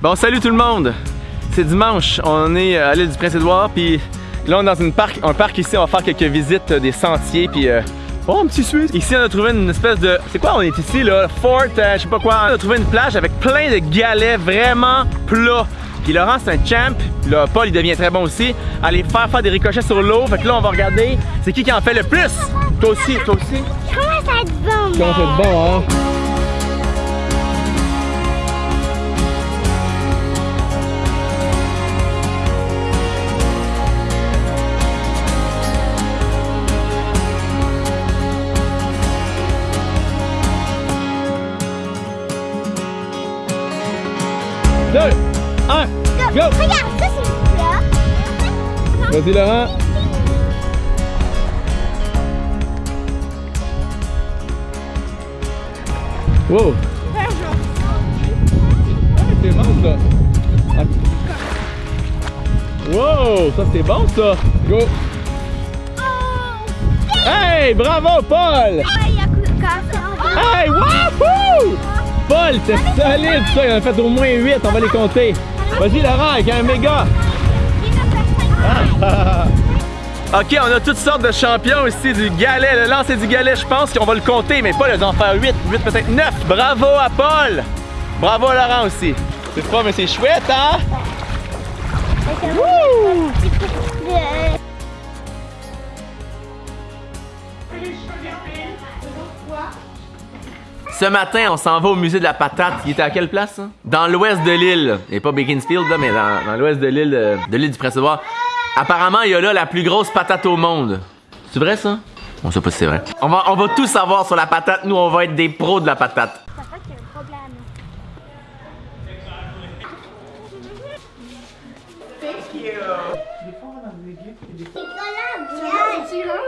Bon, salut tout le monde! C'est dimanche, on est à l'île du Prince-Édouard, puis là on est dans une parc, un parc ici, on va faire quelques visites des sentiers, puis euh, Oh, un petit Suisse! Ici, on a trouvé une espèce de... C'est quoi on est ici, là? Fort, euh, je sais pas quoi. On a trouvé une plage avec plein de galets vraiment plats. Puis Laurent, c'est un champ. Puis là, Paul, il devient très bon aussi. Aller faire faire des ricochets sur l'eau. Fait que là, on va regarder c'est qui qui en fait le plus. Toi aussi, toi aussi. Comment ça va être bon? Comment ça va être bon, hein? 1, go. Regarde, ça c'est une couleur. Vas-y Laurent Wow. C'est bon ça. Wow Ça c'est bon ça. Go. Hey Bravo Paul. Hey wouhou Paul, c'est solide ça, il en a fait au moins 8, on va les compter. Vas-y Laurent, avec un méga! Ok, on a toutes sortes de champions ici, du galet, le lancer du galet, je pense qu'on va le compter, mais pas les en faire 8, 8 peut-être 9. Bravo à Paul! Bravo à Laurent aussi. C'est pas, mais c'est chouette, hein? Wouh! Ce matin, on s'en va au musée de la patate. Il était à quelle place? Dans l'ouest de l'île. Et pas Beaconsfield, là, mais dans, dans l'ouest de l'île euh, de l'île du Prince-Édouard. Apparemment, il y a là la plus grosse patate au monde. C'est vrai, ça? On sait pas si c'est vrai. On va, on va tout savoir sur la patate. Nous, on va être des pros de la patate.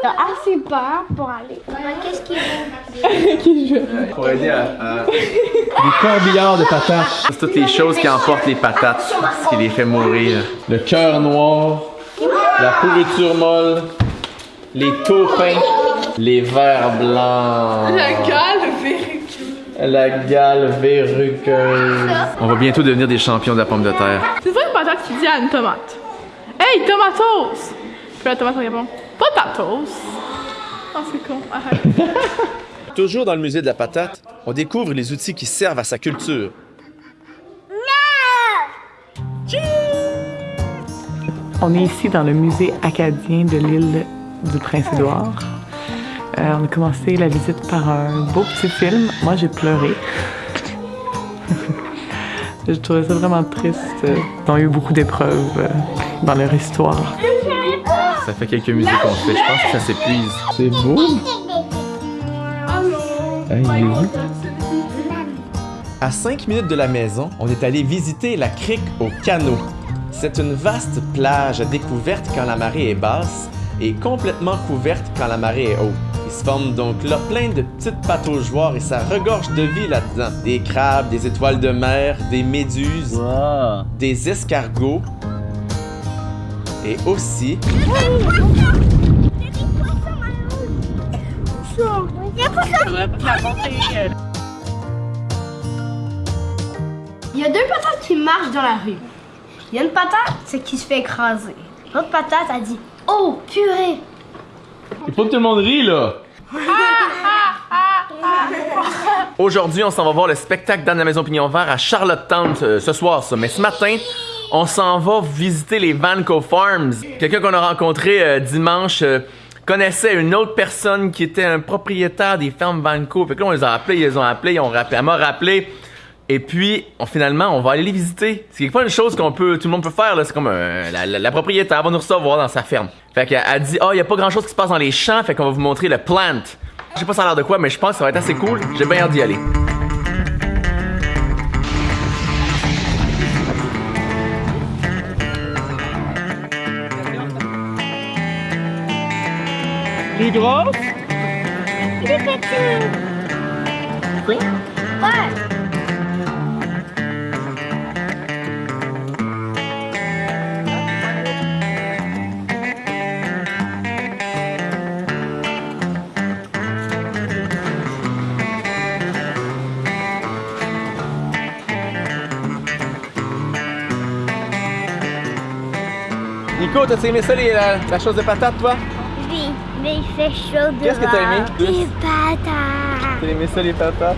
T'as assez peur pour aller. Qu'est-ce qu'il veut? Pour aider à, Des corbillards de patates. C'est toutes les choses qui emportent les patates, ce qui les fait mourir. Le cœur noir, la pourriture molle, les taupins, les vers blancs. La gale verruqueuse. La gale verruqueuse. On va bientôt devenir des champions de la pomme de terre. C'est ça une patate qui dit à une tomate. Hey, tomatos! Puis la tomate répond Oh, c'est con, arrête. Toujours dans le musée de la patate, on découvre les outils qui servent à sa culture. On est ici dans le musée acadien de l'île du Prince-Édouard. Euh, on a commencé la visite par un beau petit film. Moi, j'ai pleuré. Je trouvais ça vraiment triste. Ils ont eu beaucoup d'épreuves euh, dans leur histoire. Ça fait quelques musées qu'on fait, je pense que ça s'épuise. C'est beau! Hey, il est où? À 5 minutes de la maison, on est allé visiter la crique au canot. C'est une vaste plage découverte quand la marée est basse et complètement couverte quand la marée est haute. Il se forme donc là plein de petites pataugeoires et ça regorge de vie là-dedans. Des crabes, des étoiles de mer, des méduses, des escargots et aussi Il y a deux patates qui marchent dans la rue. Il y a une patate, c'est qui se fait écraser. L'autre patate a dit Oh, purée! Il faut que tout le monde rie, là! Aujourd'hui, on s'en va voir le spectacle d'Anne la Maison Pignon Vert à Charlottetown euh, ce soir, ça. Mais ce matin, on s'en va visiter les Vanco Farms. Quelqu'un qu'on a rencontré euh, dimanche euh, connaissait une autre personne qui était un propriétaire des fermes Vanco. Fait que là, on les a appelés, ils les ont appelés, ils ont rappelé. Elle m'a rappelé. Et puis, on- finalement, on va aller les visiter. C'est pas une chose qu'on peut, tout le monde peut faire. C'est comme euh, la, la- la propriétaire va nous recevoir dans sa ferme. Fait qu'elle a dit, oh, il y a pas grand chose qui se passe dans les champs, fait qu'on va vous montrer le plant. Je sais pas ça a l'air de quoi, mais je pense que ça va être assez cool. J'ai bien hâte d'y aller. Plus grosse Plus petite. Oui Ouais. Nico, t'as aimé ça les, la, la chose de patate, toi? Mais il fait chaud dehors. Qu'est-ce que t'as aimé? Des patates. T'as aimé ça, les patates?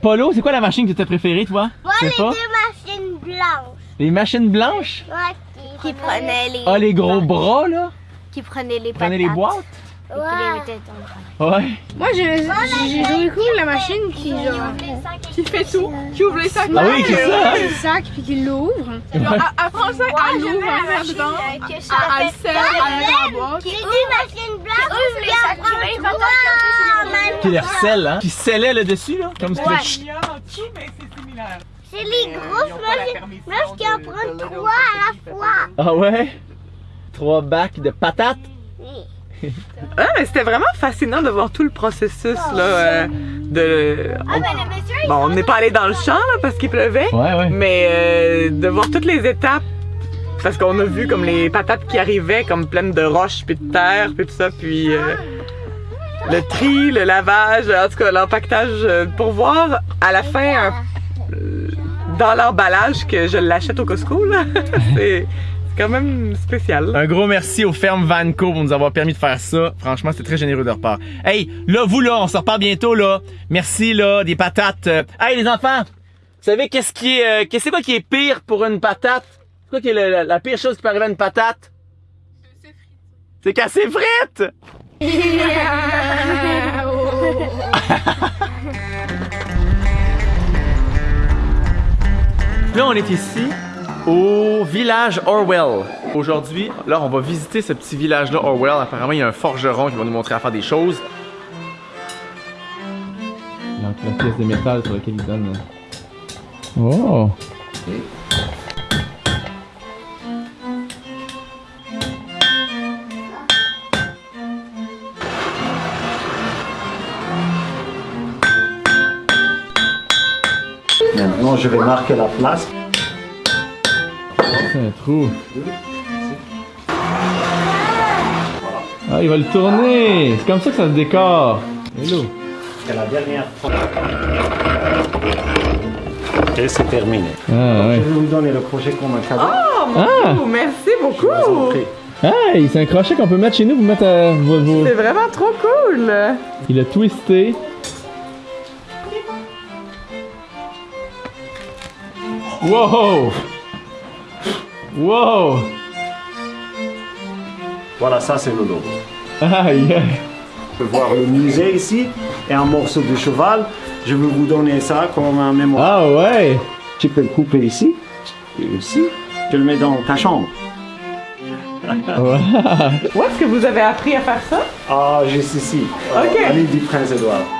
Polo, c'est quoi la machine que t'as préférée, toi? Moi, les deux machines blanches. Les machines blanches? Ouais, qui prenaient les... Ah, les gros bras, là? Qui prenaient les patates. Prenez les boîtes? Qui le Ouais. Moi, j'ai joué cool la machine qui, genre, qui fait tout, qui ouvre les sacs. Ah oui, c'est ça. les sacs puis qui l'ouvre. Elle, elle prend le sac, elle l'ouvre, elle le met dedans, elle, elle le serre, elle le met dans la boîte. Les deux machines blanches. Ouvre les sacs, les. Qui les recèle, hein? Qui scellait le dessus, là? Comme le- mais c'est similaire. C'est les grosses machines blanches qui en prennent trois à la fois. Ah ouais? Trois bacs de patates? Ah, mais c'était vraiment fascinant de voir tout le processus là, euh, de. Ah, il Bon, on n'est pas allé dans le champ là, parce qu'il pleuvait, Ouais, ouais. mais euh, de voir toutes les étapes. Parce qu'on a vu comme les patates qui arrivaient comme pleines de roches puis de terre puis tout ça puis euh, le tri, le lavage, en tout cas l'empaquetage euh, pour voir à la fin un- euh, dans l'emballage que je l'achète au Costco là. quand même spécial. Un gros merci aux fermes Vanco pour nous avoir permis de faire ça. Franchement, c'était très généreux de leur part. Hey, là, vous, là, on se repart bientôt, là. Merci, là, des patates. Euh, Hey, les enfants! Vous savez qu'est-ce qui est, euh, qu'est-ce c'est quoi qui est pire pour une patate? C'est quoi qui est le- la, la pire chose qui peut arriver à une patate? C'est qu'elle s'effrite! Là, on est ici au village Orwell. Aujourd'hui, là, on va visiter ce petit village-là, Orwell. Apparemment, il y a un forgeron qui va nous montrer à faire des choses. Donc, la pièce de métal sur laquelle il donne. Oh! Maintenant, je vais marquer la place. C'est un trou. Ah, il va le tourner! C'est comme ça que ça se décore. Hello! C'est la dernière fois. Et c'est terminé. Ah, Je ouais. vais vous donner le projet comme un cadeau. Ah! Oh, merci beaucoup! Je vous en prie. Hey, c'est un crochet qu'on peut mettre chez nous pour mettre à vos, vos- C'est vraiment trop cool! Il a twisté. Wow! Wow! Voilà, ça c'est le logo. Aïe! aïe. Je peux voir le musée ici et un morceau de cheval. Je vais vous donner ça comme un mémoire. Ah ouais! Tu peux le couper ici et ici. Tu le mets dans ta chambre. Où est-ce que vous avez appris à faire ça? Ah, juste ici. Ok. À l'île du Prince-Édouard.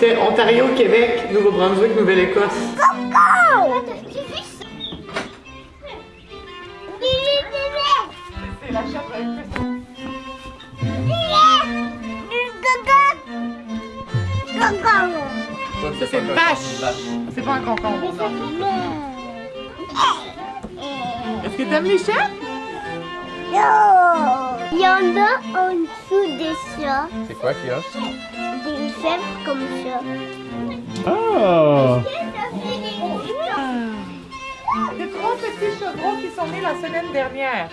C'était Ontario, Québec, Nouveau-Brunswick, Nouvelle-Écosse. C'est la Ça, c'est une vache. C'est pas un concombre. Est-ce que t'aimes les chats? Il y en a en dessous de ça, C'est quoi qu'il y a? des fèves comme ça. Oh! C'est trois petits chevrons qui sont nés la semaine dernière.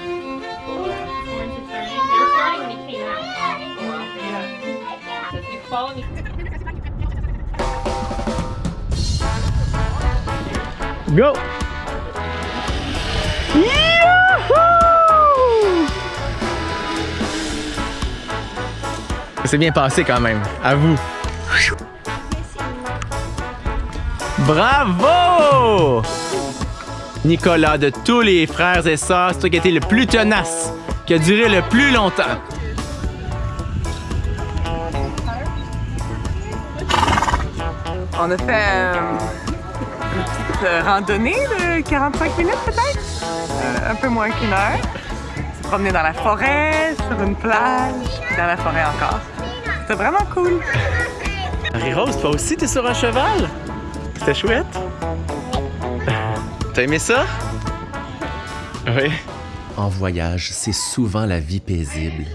Go! C'est bien passé quand même. À vous. Bravo! Nicolas, de tous les frères et sœurs, c'est toi qui as été le plus tenace, qui a duré le plus longtemps. On a fait euh, une petite euh, randonnée de 45 minutes peut-être, Euh, un peu moins qu'une heure. Se promener dans la forêt, sur une plage, dans la forêt encore. C'était vraiment cool. Marie-Rose, toi aussi, t'es sur un cheval? C'était chouette? T'as aimé ça? Oui. En voyage, c'est souvent la vie paisible.